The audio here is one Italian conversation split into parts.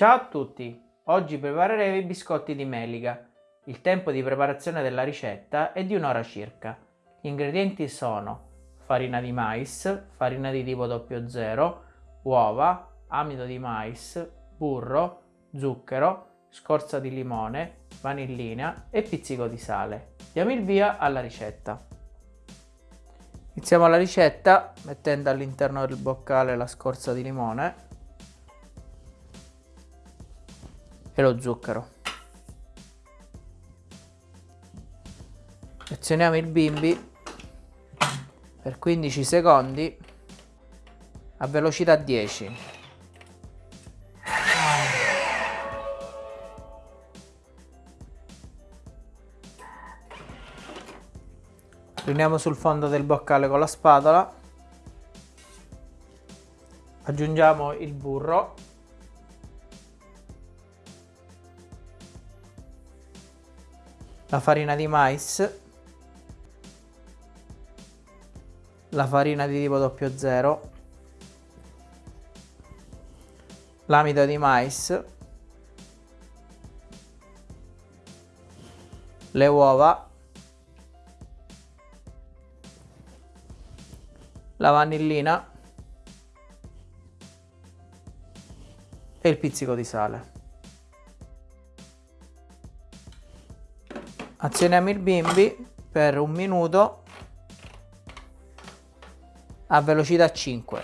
Ciao a tutti! Oggi prepareremo i biscotti di melica. Il tempo di preparazione della ricetta è di un'ora circa. Gli ingredienti sono farina di mais, farina di tipo 00, uova, amido di mais, burro, zucchero, scorza di limone, vanillina e pizzico di sale. Diamo il via alla ricetta. Iniziamo la ricetta mettendo all'interno del boccale la scorza di limone e lo zucchero. Azioniamo il bimbi per 15 secondi a velocità 10. Riuniamo sul fondo del boccale con la spatola. Aggiungiamo il burro la farina di mais, la farina di tipo 00, l'amido di mais, le uova, la vanillina. E il pizzico di sale. Azioniamo il bimbi per un minuto a velocità 5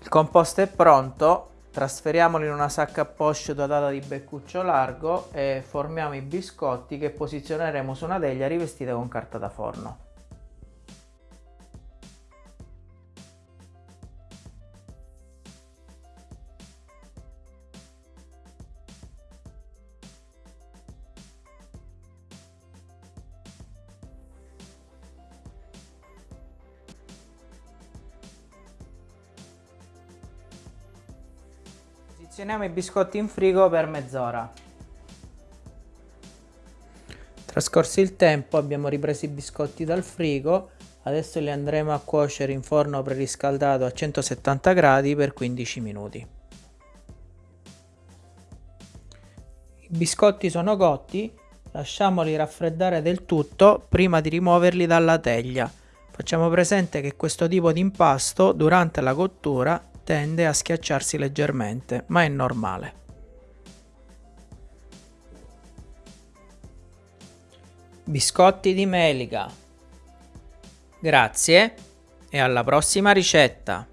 il composto è pronto trasferiamolo in una sacca a poche dotata di beccuccio largo e formiamo i biscotti che posizioneremo su una teglia rivestita con carta da forno Posizioniamo i biscotti in frigo per mezz'ora. Trascorso il tempo abbiamo ripreso i biscotti dal frigo, adesso li andremo a cuocere in forno preriscaldato a 170 gradi per 15 minuti. I biscotti sono cotti, lasciamoli raffreddare del tutto prima di rimuoverli dalla teglia. Facciamo presente che questo tipo di impasto durante la cottura tende a schiacciarsi leggermente, ma è normale. Biscotti di melica. Grazie e alla prossima ricetta!